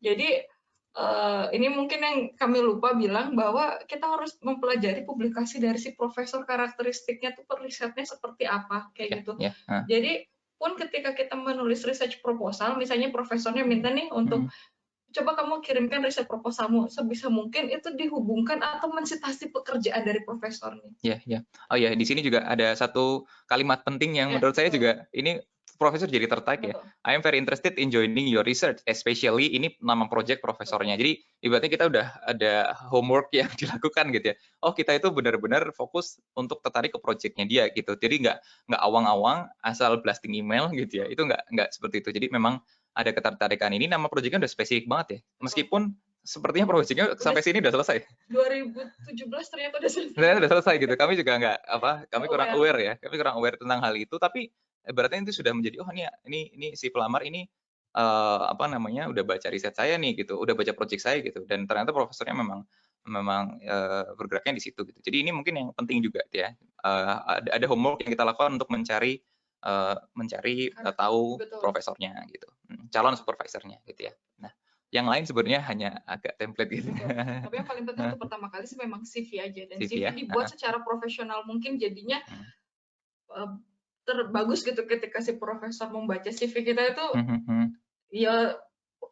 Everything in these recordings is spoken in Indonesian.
Jadi uh, ini mungkin yang kami lupa bilang bahwa kita harus mempelajari publikasi dari si profesor karakteristiknya tuh risetnya seperti apa kayak yeah, gitu. Yeah, uh. Jadi pun ketika kita menulis research proposal, misalnya profesornya minta nih untuk hmm coba kamu kirimkan riset proposalmu sebisa mungkin itu dihubungkan atau mensitasi pekerjaan dari profesor nih. Iya, iya. Oh ya, di sini juga ada satu kalimat penting yang ya, menurut saya juga ini profesor jadi tertarik ya. I am very interested in joining your research, especially ini nama project profesornya. Jadi ibaratnya kita udah ada homework yang dilakukan gitu ya. Oh kita itu benar-benar fokus untuk tertarik ke projectnya dia gitu. Jadi nggak nggak awang-awang asal blasting email gitu ya. Itu nggak nggak seperti itu. Jadi memang ada ketertarikan ini nama proyeknya udah spesifik banget ya. Meskipun sepertinya proyeknya sampai sini udah selesai. 2017 ternyata udah selesai. Ternyata udah selesai gitu. Kami juga nggak apa, kami kurang aware ya. Kami kurang aware tentang hal itu. Tapi berarti itu sudah menjadi oh ini ini ini si pelamar ini uh, apa namanya udah baca riset saya nih gitu, udah baca proyek saya gitu. Dan ternyata profesornya memang memang uh, bergeraknya di situ gitu. Jadi ini mungkin yang penting juga ya. Uh, ada, ada homework yang kita lakukan untuk mencari uh, mencari uh, tahu Betul. profesornya gitu, hmm, calon supervisornya gitu ya. Nah, yang lain sebenarnya hanya agak template gitu. Tapi yang paling penting untuk pertama kali sih memang CV aja dan CV, CV ya? dibuat secara profesional mungkin jadinya hmm. uh, terbagus gitu ketika si profesor membaca CV kita itu hmm, hmm. ya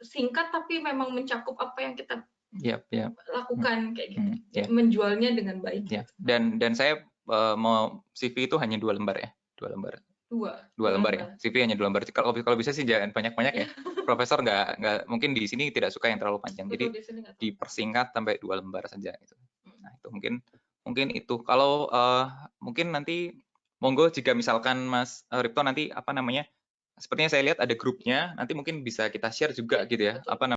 singkat tapi memang mencakup apa yang kita yep, yep. lakukan hmm. kayak gitu, hmm, yep. menjualnya dengan baik. Yep. Dan dan saya uh, mau CV itu hanya dua lembar ya, dua lembar. Dua. Dua lembar ya. CV hanya dua lembar. Kalau kalau bisa sih jangan banyak-banyak ya. Profesor nggak nggak mungkin di sini tidak suka yang terlalu panjang. Jadi dipersingkat sampai dua lembar saja gitu. Hmm. Nah, itu mungkin mungkin itu. Kalau uh, mungkin nanti monggo jika misalkan Mas uh, Ripto nanti apa namanya? Sepertinya saya lihat ada grupnya, nanti mungkin bisa kita share juga gitu ya. Apa namanya?